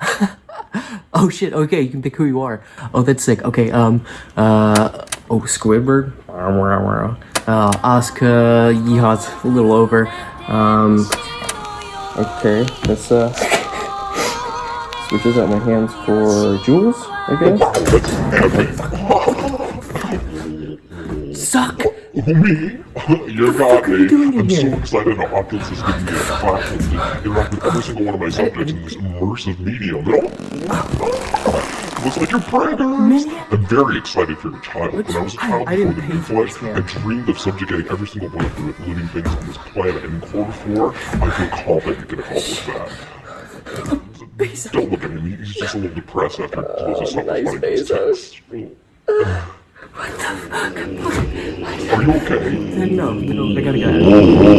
oh shit, okay, you can pick who you are. Oh, that's sick. Okay, um, uh, oh, Squidward. Uh, Asuka, Yeehaws a little over. Um, okay, let's, uh, switches out my hands for Jules, I guess. Suck! Me? You're not me. I'm so excited that Oculus is giving me a platform to interact with every single one of my subjects in this immersive medium. It all looks like you're preggers. I'm very excited for your child. When I was a child I before didn't the pay new flesh, I dreamed of subjugating every single one of the living things on this planet. And in Core 4, I feel confident you can accomplish that. Don't look at him. He's just a little depressed after he closes Oh, up fighting those texts. Are you okay? No, no, I gotta go.